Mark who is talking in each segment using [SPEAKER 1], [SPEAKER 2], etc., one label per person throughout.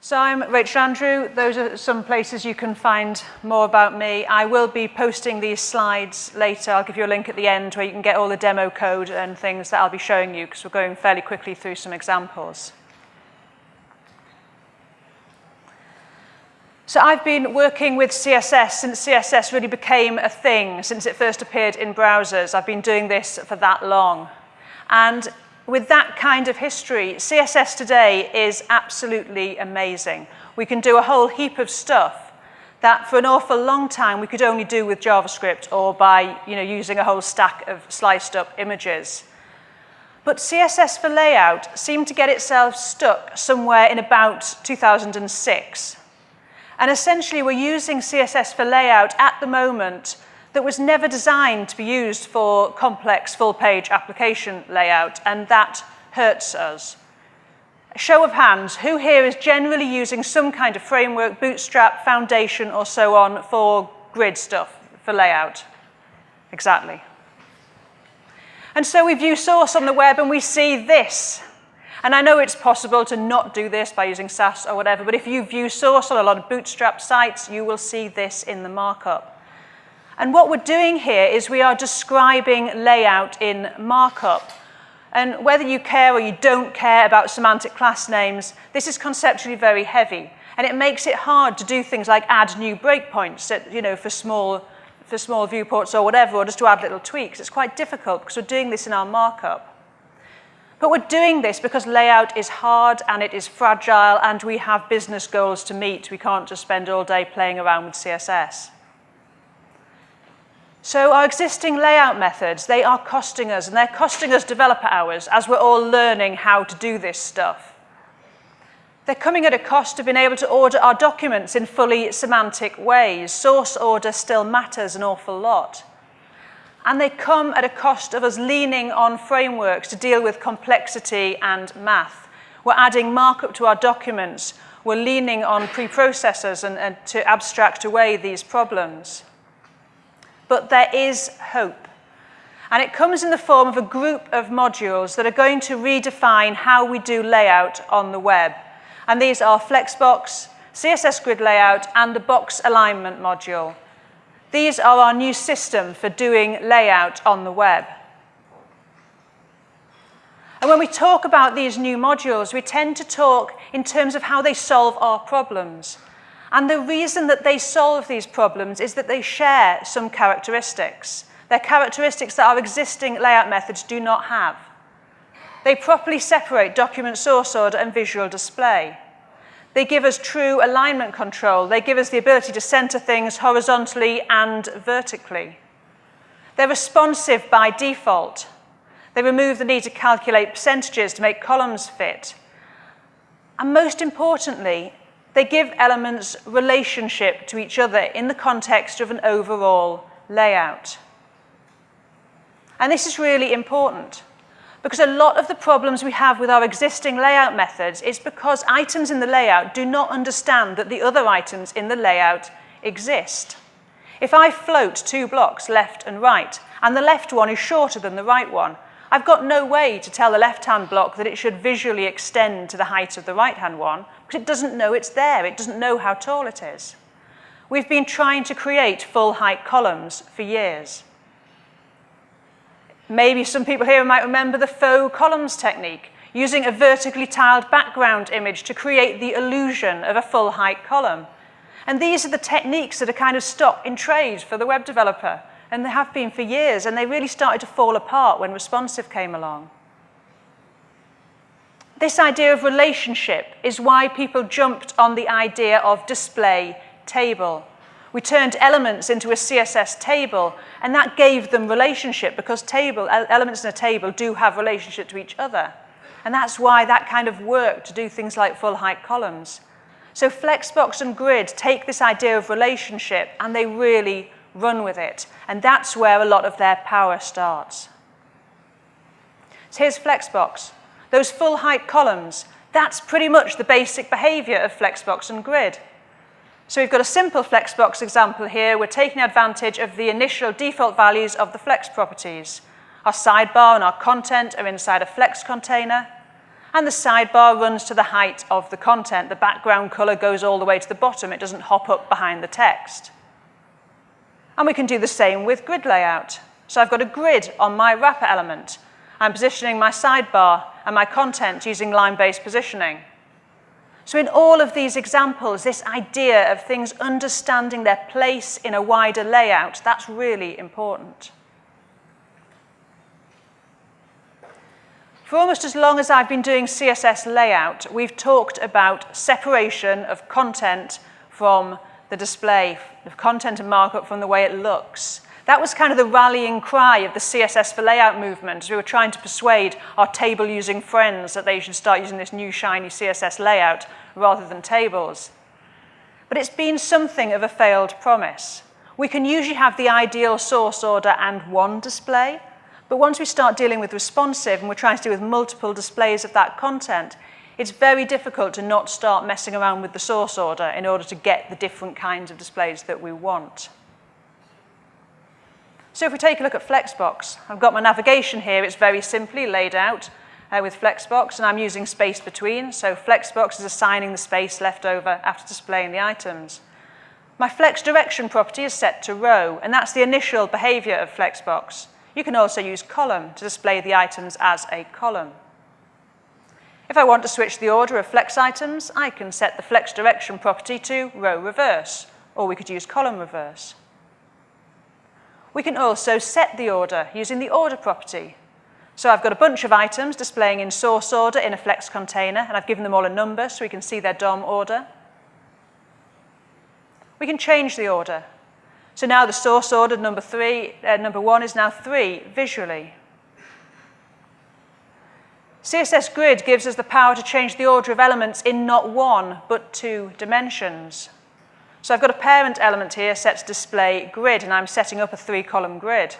[SPEAKER 1] So I'm Rachel Andrew. Those are some places you can find more about me. I will be posting these slides later. I'll give you a link at the end where you can get all the demo code and things that I'll be showing you because we're going fairly quickly through some examples. So I've been working with CSS since CSS really became a thing, since it first appeared in browsers. I've been doing this for that long. And with that kind of history, CSS today is absolutely amazing. We can do a whole heap of stuff that for an awful long time we could only do with JavaScript or by you know, using a whole stack of sliced up images. But CSS for layout seemed to get itself stuck somewhere in about 2006. And essentially we're using CSS for layout at the moment that was never designed to be used for complex full-page application layout, and that hurts us. A show of hands, who here is generally using some kind of framework, bootstrap, foundation, or so on for grid stuff, for layout? Exactly. And so we view source on the web and we see this. And I know it's possible to not do this by using Sass or whatever, but if you view source on a lot of bootstrap sites, you will see this in the markup. And what we're doing here is we are describing layout in markup. And whether you care or you don't care about semantic class names, this is conceptually very heavy. And it makes it hard to do things like add new breakpoints you know, for, small, for small viewports or whatever, or just to add little tweaks. It's quite difficult because we're doing this in our markup. But we're doing this because layout is hard and it is fragile and we have business goals to meet. We can't just spend all day playing around with CSS. So our existing layout methods, they are costing us, and they're costing us developer hours as we're all learning how to do this stuff. They're coming at a cost of being able to order our documents in fully semantic ways. Source order still matters an awful lot. And they come at a cost of us leaning on frameworks to deal with complexity and math. We're adding markup to our documents. We're leaning on preprocessors and, and to abstract away these problems but there is hope. And it comes in the form of a group of modules that are going to redefine how we do layout on the web. And these are Flexbox, CSS Grid Layout, and the Box Alignment module. These are our new system for doing layout on the web. And when we talk about these new modules, we tend to talk in terms of how they solve our problems. And the reason that they solve these problems is that they share some characteristics. They're characteristics that our existing layout methods do not have. They properly separate document source order and visual display. They give us true alignment control. They give us the ability to center things horizontally and vertically. They're responsive by default. They remove the need to calculate percentages to make columns fit. And most importantly, they give elements relationship to each other in the context of an overall layout. And this is really important because a lot of the problems we have with our existing layout methods is because items in the layout do not understand that the other items in the layout exist. If I float two blocks left and right, and the left one is shorter than the right one, I've got no way to tell the left-hand block that it should visually extend to the height of the right-hand one because it doesn't know it's there. It doesn't know how tall it is. We've been trying to create full height columns for years. Maybe some people here might remember the faux columns technique, using a vertically tiled background image to create the illusion of a full height column. And these are the techniques that are kind of stock in trade for the web developer, and they have been for years, and they really started to fall apart when responsive came along. This idea of relationship is why people jumped on the idea of display table. We turned elements into a CSS table, and that gave them relationship because table, elements in a table do have relationship to each other. And that's why that kind of worked to do things like full height columns. So Flexbox and Grid take this idea of relationship and they really run with it. And that's where a lot of their power starts. So here's Flexbox. Those full height columns, that's pretty much the basic behavior of Flexbox and Grid. So we've got a simple Flexbox example here. We're taking advantage of the initial default values of the Flex properties. Our sidebar and our content are inside a Flex container. And the sidebar runs to the height of the content. The background color goes all the way to the bottom. It doesn't hop up behind the text. And we can do the same with grid layout. So I've got a grid on my wrapper element. I'm positioning my sidebar and my content using line-based positioning. So in all of these examples, this idea of things understanding their place in a wider layout, that's really important. For almost as long as I've been doing CSS layout, we've talked about separation of content from the display, of content and markup from the way it looks. That was kind of the rallying cry of the CSS for layout movement. We were trying to persuade our table-using friends that they should start using this new shiny CSS layout rather than tables. But it's been something of a failed promise. We can usually have the ideal source order and one display, but once we start dealing with responsive and we're trying to do with multiple displays of that content, it's very difficult to not start messing around with the source order in order to get the different kinds of displays that we want. So if we take a look at Flexbox, I've got my navigation here. It's very simply laid out uh, with Flexbox, and I'm using space between. So Flexbox is assigning the space left over after displaying the items. My flex direction property is set to row, and that's the initial behavior of Flexbox. You can also use column to display the items as a column. If I want to switch the order of flex items, I can set the flex direction property to row reverse, or we could use column reverse. We can also set the order using the order property. So I've got a bunch of items displaying in source order in a flex container, and I've given them all a number so we can see their DOM order. We can change the order. So now the source order number three, uh, number one is now three visually. CSS Grid gives us the power to change the order of elements in not one, but two dimensions. So I've got a parent element here set to display grid, and I'm setting up a three-column grid.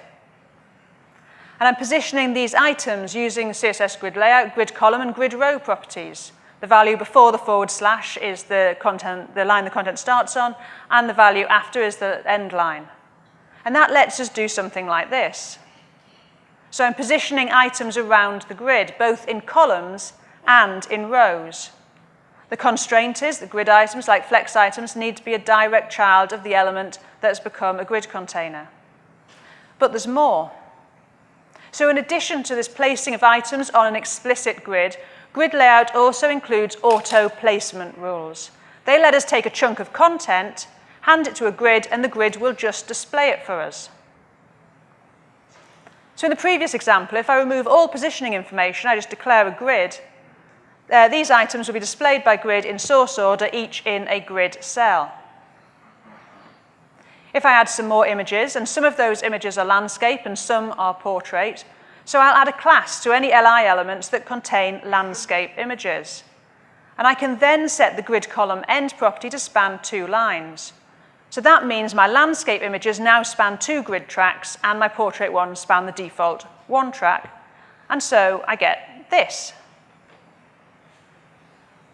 [SPEAKER 1] And I'm positioning these items using CSS Grid Layout, Grid Column, and Grid Row properties. The value before the forward slash is the, content, the line the content starts on, and the value after is the end line. And that lets us do something like this. So I'm positioning items around the grid, both in columns and in rows. The constraint is that grid items, like flex items, need to be a direct child of the element that has become a grid container. But there's more. So in addition to this placing of items on an explicit grid, Grid layout also includes auto placement rules. They let us take a chunk of content, hand it to a grid, and the grid will just display it for us. So in the previous example, if I remove all positioning information, I just declare a grid, uh, these items will be displayed by grid in source order, each in a grid cell. If I add some more images, and some of those images are landscape and some are portrait, so I'll add a class to any LI elements that contain landscape images. And I can then set the grid column end property to span two lines. So that means my landscape images now span two grid tracks and my portrait ones span the default one track. And so I get this.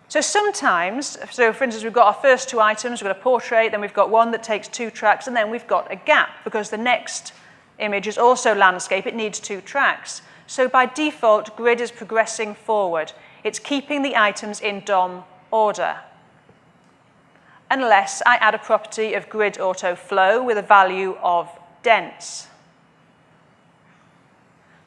[SPEAKER 1] So sometimes, so for instance, we've got our first two items, we've got a portrait, then we've got one that takes two tracks, and then we've got a gap because the next image is also landscape, it needs two tracks. So by default, grid is progressing forward. It's keeping the items in DOM order. Unless I add a property of grid auto flow with a value of dense.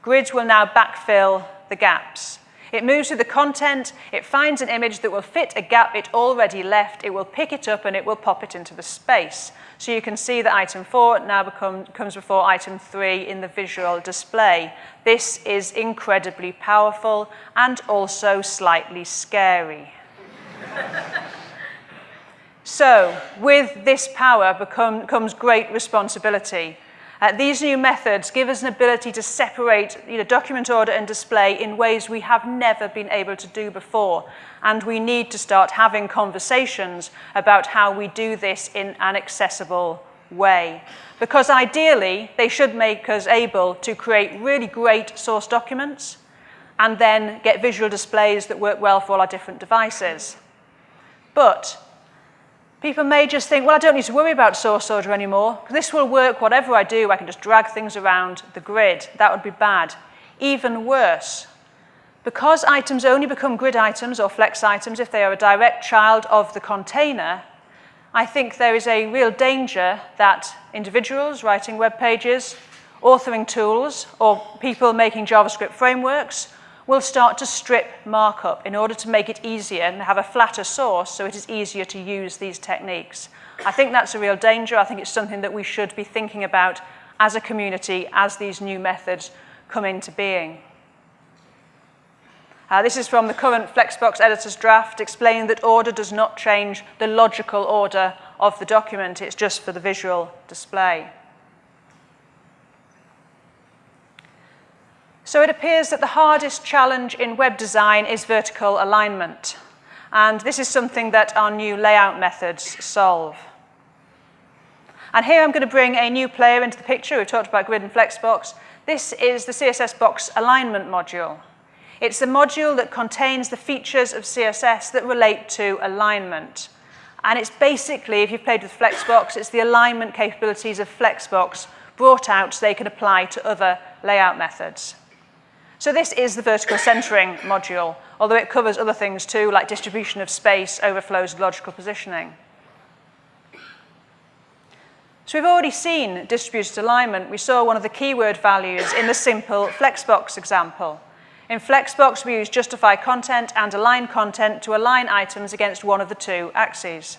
[SPEAKER 1] Grids will now backfill the gaps. It moves through the content, it finds an image that will fit a gap it already left, it will pick it up and it will pop it into the space. So you can see that item 4 now become, comes before item 3 in the visual display. This is incredibly powerful and also slightly scary. so with this power become, comes great responsibility. Uh, these new methods give us an ability to separate you know, document order and display in ways we have never been able to do before. And we need to start having conversations about how we do this in an accessible way. Because ideally, they should make us able to create really great source documents and then get visual displays that work well for all our different devices. But People may just think, well, I don't need to worry about source order anymore. This will work whatever I do. I can just drag things around the grid. That would be bad. Even worse, Because items only become grid items or flex items if they are a direct child of the container, I think there is a real danger that individuals writing web pages, authoring tools, or people making JavaScript frameworks will start to strip markup in order to make it easier and have a flatter source so it is easier to use these techniques. I think that's a real danger. I think it's something that we should be thinking about as a community as these new methods come into being. Uh, this is from the current Flexbox editor's draft, explaining that order does not change the logical order of the document, it's just for the visual display. So it appears that the hardest challenge in web design is vertical alignment. And this is something that our new layout methods solve. And here I'm going to bring a new player into the picture. We've talked about Grid and Flexbox. This is the CSS Box alignment module. It's the module that contains the features of CSS that relate to alignment. And it's basically, if you've played with Flexbox, it's the alignment capabilities of Flexbox brought out so they can apply to other layout methods. So this is the vertical centering module, although it covers other things too, like distribution of space, overflows, logical positioning. So we've already seen distributed alignment. We saw one of the keyword values in the simple Flexbox example. In Flexbox, we use justify content and align content to align items against one of the two axes.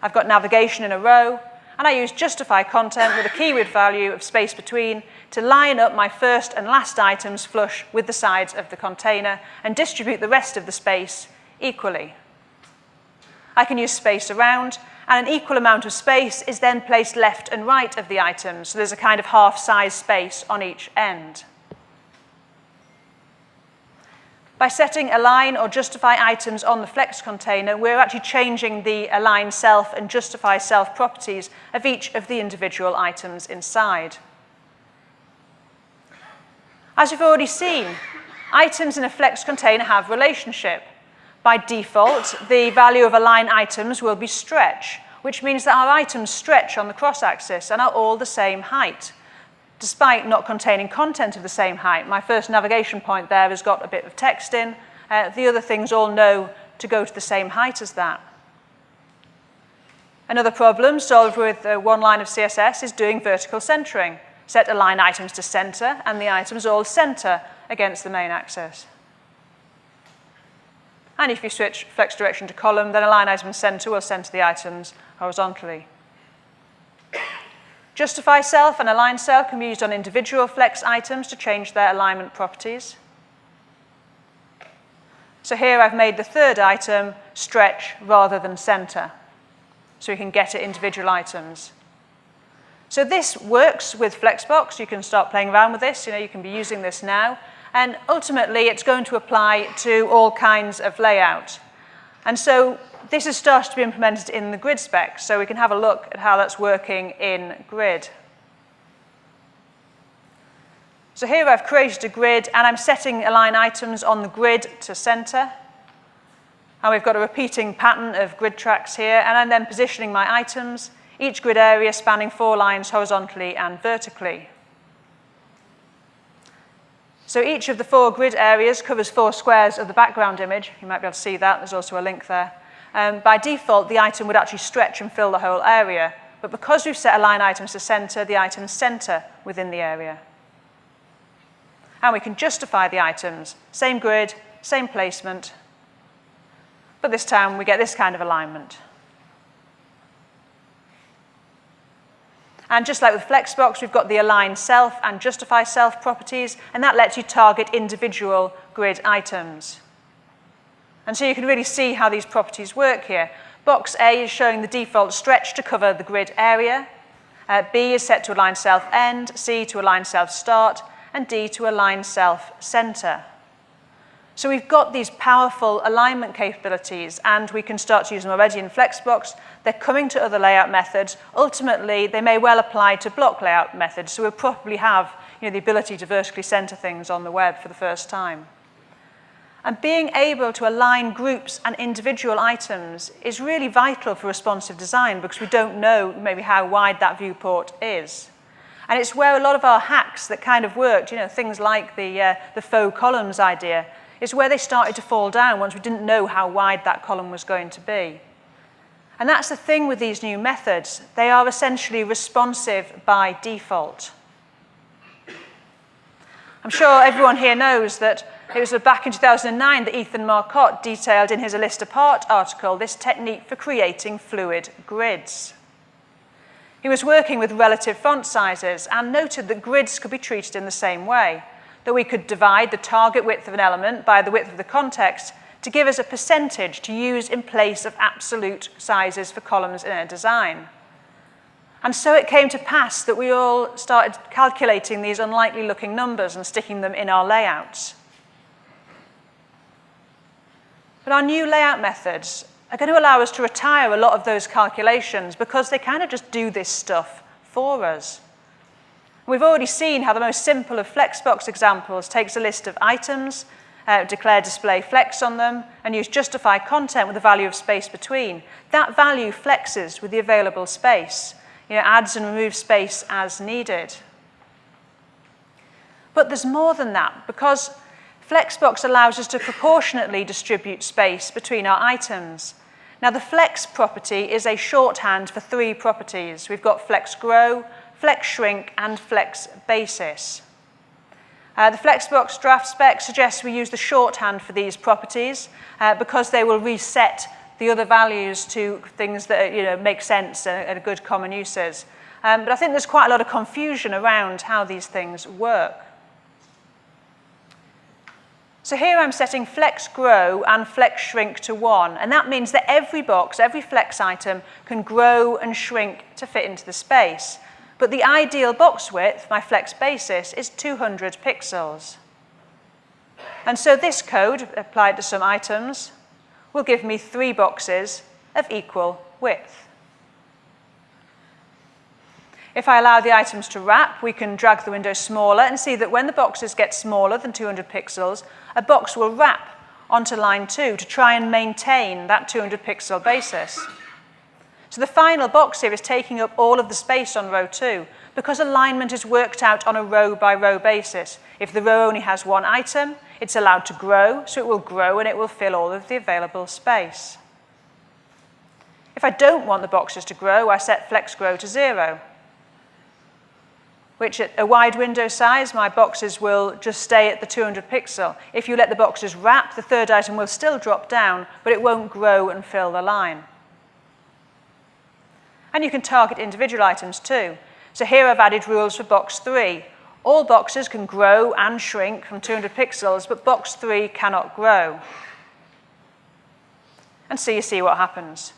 [SPEAKER 1] I've got navigation in a row, and I use justify content with a keyword value of space between to line up my first and last items flush with the sides of the container and distribute the rest of the space equally. I can use space around, and an equal amount of space is then placed left and right of the items, so there's a kind of half-size space on each end. By setting align or justify items on the flex container, we're actually changing the align self and justify self properties of each of the individual items inside. As you've already seen, items in a flex container have relationship. By default, the value of align items will be stretch, which means that our items stretch on the cross-axis and are all the same height despite not containing content of the same height. My first navigation point there has got a bit of text in. Uh, the other things all know to go to the same height as that. Another problem solved with uh, one line of CSS is doing vertical centering. Set align items to center, and the items all center against the main axis. And if you switch flex direction to column, then align item center will center the items horizontally. Justify self and align self can be used on individual flex items to change their alignment properties. So here I've made the third item stretch rather than center, so we can get at individual items. So this works with Flexbox. You can start playing around with this. You know, you can be using this now. And ultimately, it's going to apply to all kinds of layout. And so this has started to be implemented in the grid spec, so we can have a look at how that's working in grid. So here I've created a grid, and I'm setting align items on the grid to center. And we've got a repeating pattern of grid tracks here, and I'm then positioning my items, each grid area spanning four lines horizontally and vertically. So each of the four grid areas covers four squares of the background image. You might be able to see that. There's also a link there um, by default, the item would actually stretch and fill the whole area. But because we've set align items to center, the items center within the area. And we can justify the items. Same grid, same placement. But this time, we get this kind of alignment. And just like with Flexbox, we've got the align self and justify self properties, and that lets you target individual grid items. And so you can really see how these properties work here. Box A is showing the default stretch to cover the grid area. Uh, B is set to align self end, C to align self start, and D to align self center. So we've got these powerful alignment capabilities and we can start to use them already in Flexbox. They're coming to other layout methods. Ultimately, they may well apply to block layout methods, so we'll probably have you know, the ability to vertically center things on the web for the first time. And being able to align groups and individual items is really vital for responsive design because we don't know maybe how wide that viewport is. And it's where a lot of our hacks that kind of worked, you know, things like the, uh, the faux columns idea, is where they started to fall down once we didn't know how wide that column was going to be. And that's the thing with these new methods. They are essentially responsive by default. I'm sure everyone here knows that it was back in 2009 that Ethan Marcotte detailed in his A List Apart article this technique for creating fluid grids. He was working with relative font sizes and noted that grids could be treated in the same way, that we could divide the target width of an element by the width of the context to give us a percentage to use in place of absolute sizes for columns in a design. And so it came to pass that we all started calculating these unlikely looking numbers and sticking them in our layouts. But our new layout methods are going to allow us to retire a lot of those calculations because they kind of just do this stuff for us. We've already seen how the most simple of Flexbox examples takes a list of items, uh, declare display flex on them, and use justify content with the value of space between. That value flexes with the available space, you know, adds and removes space as needed. But there's more than that, because Flexbox allows us to proportionately distribute space between our items. Now, the flex property is a shorthand for three properties. We've got flex grow, flex shrink, and flex basis. Uh, the Flexbox draft spec suggests we use the shorthand for these properties uh, because they will reset the other values to things that you know, make sense and, and good common uses. Um, but I think there's quite a lot of confusion around how these things work. So here I'm setting flex grow and flex shrink to one, and that means that every box, every flex item can grow and shrink to fit into the space. But the ideal box width, my flex basis, is 200 pixels. And so this code, applied to some items, will give me three boxes of equal width. If I allow the items to wrap, we can drag the window smaller and see that when the boxes get smaller than 200 pixels, a box will wrap onto line 2 to try and maintain that 200 pixel basis. So the final box here is taking up all of the space on row 2 because alignment is worked out on a row by row basis. If the row only has one item, it's allowed to grow, so it will grow and it will fill all of the available space. If I don't want the boxes to grow, I set flex grow to zero which at a wide window size, my boxes will just stay at the 200 pixel. If you let the boxes wrap, the third item will still drop down, but it won't grow and fill the line. And you can target individual items too. So here I've added rules for box 3. All boxes can grow and shrink from 200 pixels, but box 3 cannot grow. And so you see what happens.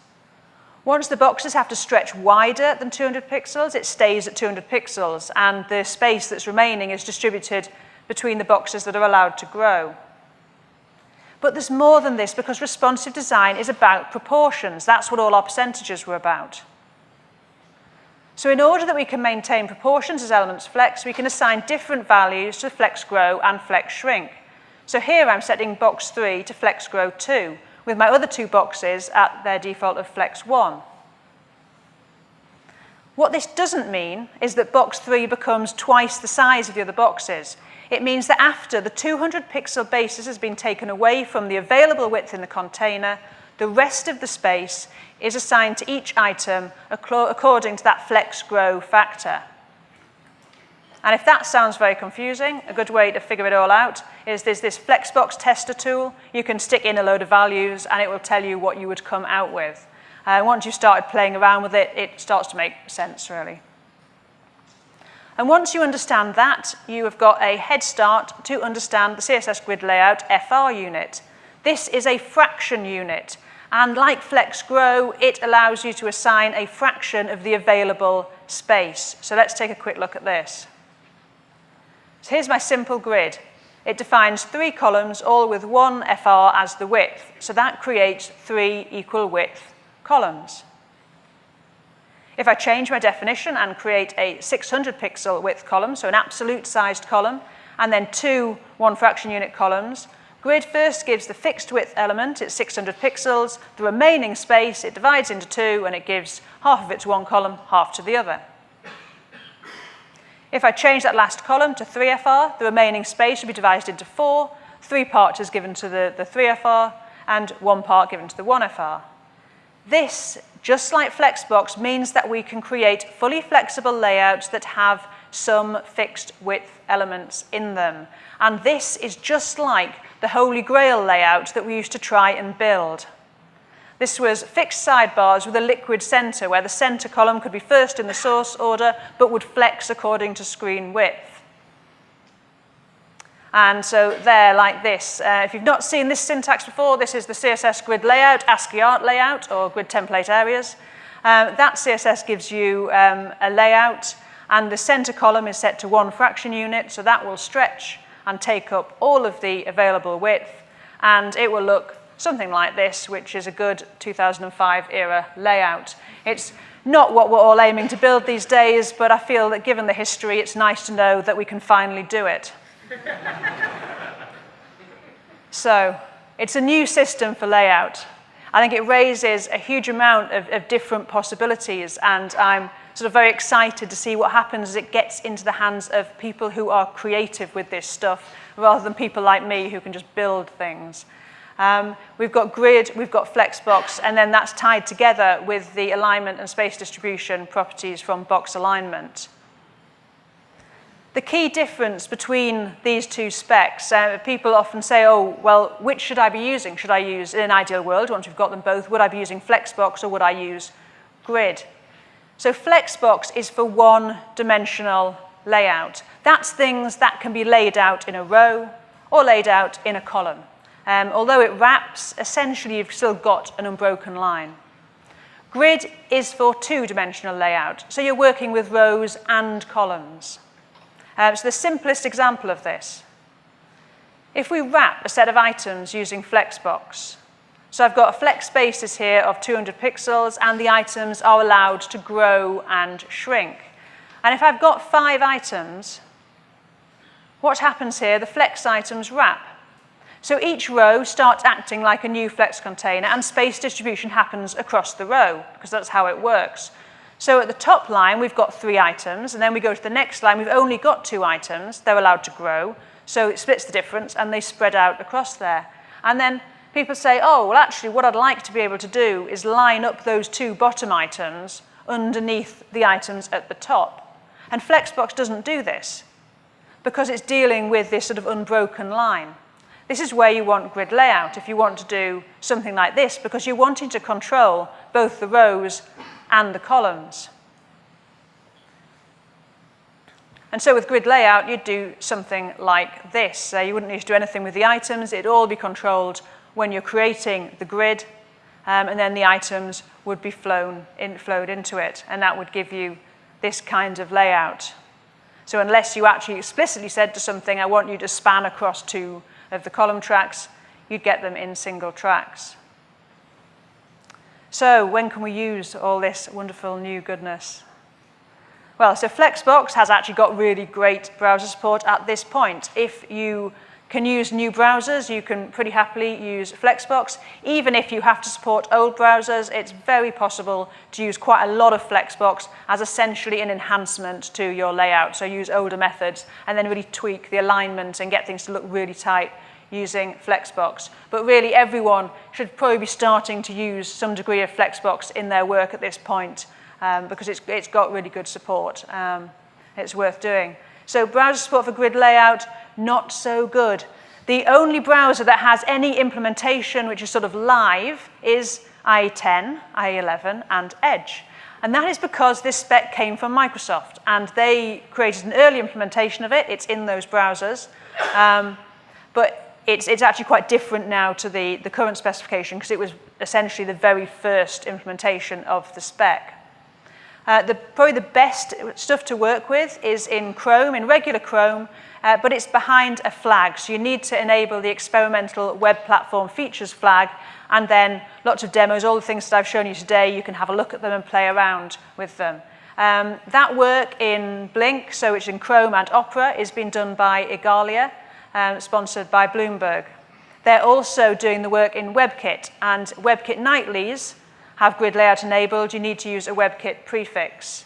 [SPEAKER 1] Once the boxes have to stretch wider than 200 pixels, it stays at 200 pixels, and the space that's remaining is distributed between the boxes that are allowed to grow. But there's more than this because responsive design is about proportions. That's what all our percentages were about. So in order that we can maintain proportions as elements flex, we can assign different values to flex grow and flex shrink. So here I'm setting box 3 to flex grow 2, with my other two boxes at their default of flex 1. What this doesn't mean is that box 3 becomes twice the size of the other boxes. It means that after the 200 pixel basis has been taken away from the available width in the container, the rest of the space is assigned to each item according to that flex grow factor. And if that sounds very confusing, a good way to figure it all out is there's this Flexbox tester tool. You can stick in a load of values and it will tell you what you would come out with. Uh, once you've started playing around with it, it starts to make sense, really. And once you understand that, you have got a head start to understand the CSS grid layout FR unit. This is a fraction unit. And like Flex Grow, it allows you to assign a fraction of the available space. So let's take a quick look at this. So here's my simple grid. It defines three columns, all with one FR as the width. So that creates three equal width columns. If I change my definition and create a 600 pixel width column, so an absolute sized column, and then two one fraction unit columns, grid first gives the fixed width element, it's 600 pixels, the remaining space it divides into two and it gives half of it to one column, half to the other. If I change that last column to 3FR, the remaining space will be divided into four, three parts is given to the, the 3FR, and one part given to the 1FR. This, just like Flexbox, means that we can create fully flexible layouts that have some fixed width elements in them. And this is just like the Holy Grail layout that we used to try and build. This was fixed sidebars with a liquid center, where the center column could be first in the source order, but would flex according to screen width. And so they're like this. Uh, if you've not seen this syntax before, this is the CSS grid layout, ASCII art layout, or grid template areas. Um, that CSS gives you um, a layout, and the center column is set to one fraction unit, so that will stretch and take up all of the available width, and it will look something like this, which is a good 2005 era layout. It's not what we're all aiming to build these days, but I feel that given the history, it's nice to know that we can finally do it. so it's a new system for layout. I think it raises a huge amount of, of different possibilities, and I'm sort of very excited to see what happens as it gets into the hands of people who are creative with this stuff, rather than people like me who can just build things. Um, we've got grid, we've got flexbox, and then that's tied together with the alignment and space distribution properties from box alignment. The key difference between these two specs, uh, people often say, oh, well, which should I be using? Should I use, in an ideal world, once we've got them both, would I be using Flexbox or would I use Grid? So Flexbox is for one-dimensional layout. That's things that can be laid out in a row or laid out in a column. Um, although it wraps, essentially you've still got an unbroken line. Grid is for two-dimensional layout, so you're working with rows and columns. Um, so the simplest example of this, if we wrap a set of items using Flexbox, so I've got a flex basis here of 200 pixels and the items are allowed to grow and shrink. And if I've got five items, what happens here? The flex items wrap. So each row starts acting like a new flex container and space distribution happens across the row because that's how it works. So at the top line, we've got three items, and then we go to the next line, we've only got two items. They're allowed to grow, so it splits the difference, and they spread out across there. And then people say, oh, well, actually, what I'd like to be able to do is line up those two bottom items underneath the items at the top. And Flexbox doesn't do this because it's dealing with this sort of unbroken line. This is where you want grid layout if you want to do something like this because you're wanting to control both the rows and the columns. And so with grid layout, you'd do something like this. You wouldn't need to do anything with the items. It'd all be controlled when you're creating the grid, um, and then the items would be flown in, flowed into it, and that would give you this kind of layout. So unless you actually explicitly said to something, I want you to span across two of the column tracks, you'd get them in single tracks. So when can we use all this wonderful new goodness? Well, so Flexbox has actually got really great browser support at this point. If you can use new browsers, you can pretty happily use Flexbox. Even if you have to support old browsers, it's very possible to use quite a lot of Flexbox as essentially an enhancement to your layout. So use older methods and then really tweak the alignment and get things to look really tight using Flexbox. But really everyone should probably be starting to use some degree of Flexbox in their work at this point um, because it's, it's got really good support. Um, it's worth doing. So browser support for grid layout, not so good. The only browser that has any implementation which is sort of live is IE10, IE11, and Edge. And that is because this spec came from Microsoft, and they created an early implementation of it. It's in those browsers. Um, but it's, it's actually quite different now to the, the current specification because it was essentially the very first implementation of the spec. Uh, the, probably the best stuff to work with is in Chrome, in regular Chrome, uh, but it's behind a flag. So you need to enable the experimental web platform features flag, and then lots of demos, all the things that I've shown you today, you can have a look at them and play around with them. Um, that work in Blink, so it's in Chrome and Opera, is being done by Igalia, um, sponsored by Bloomberg. They're also doing the work in WebKit, and WebKit nightlies have grid layout enabled. You need to use a WebKit prefix.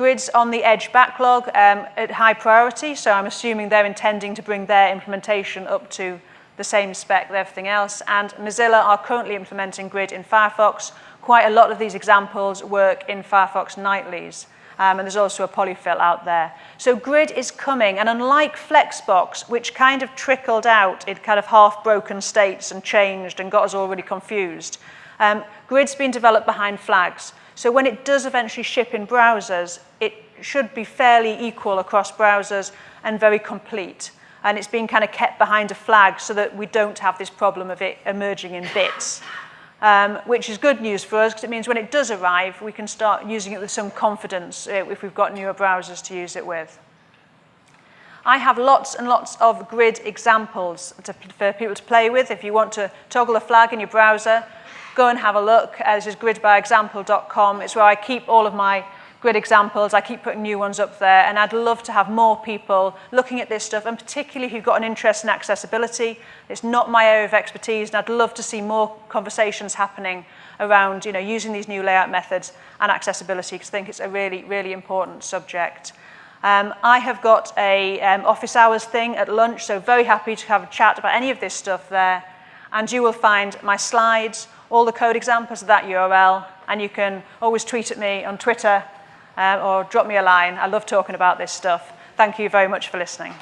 [SPEAKER 1] Grids on the Edge backlog um, at high priority, so I'm assuming they're intending to bring their implementation up to the same spec with everything else. And Mozilla are currently implementing Grid in Firefox. Quite a lot of these examples work in Firefox nightlies. Um, and there's also a polyfill out there. So grid is coming, and unlike Flexbox, which kind of trickled out in kind of half-broken states and changed and got us all really confused, um, grid's been developed behind flags. So when it does eventually ship in browsers, it should be fairly equal across browsers and very complete. And it's been kind of kept behind a flag so that we don't have this problem of it emerging in bits um, which is good news for us because it means when it does arrive, we can start using it with some confidence uh, if we've got newer browsers to use it with. I have lots and lots of grid examples to, for people to play with. If you want to toggle a flag in your browser, go and have a look. Uh, this is gridbyexample.com. It's where I keep all of my grid examples. I keep putting new ones up there, and I'd love to have more people looking at this stuff, and particularly who've got an interest in accessibility. It's not my area of expertise, and I'd love to see more conversations happening around you know, using these new layout methods and accessibility, because I think it's a really, really important subject. Um, I have got a um, office hours thing at lunch, so very happy to have a chat about any of this stuff there. And you will find my slides, all the code examples of that URL, and you can always tweet at me on Twitter um, or drop me a line. I love talking about this stuff. Thank you very much for listening.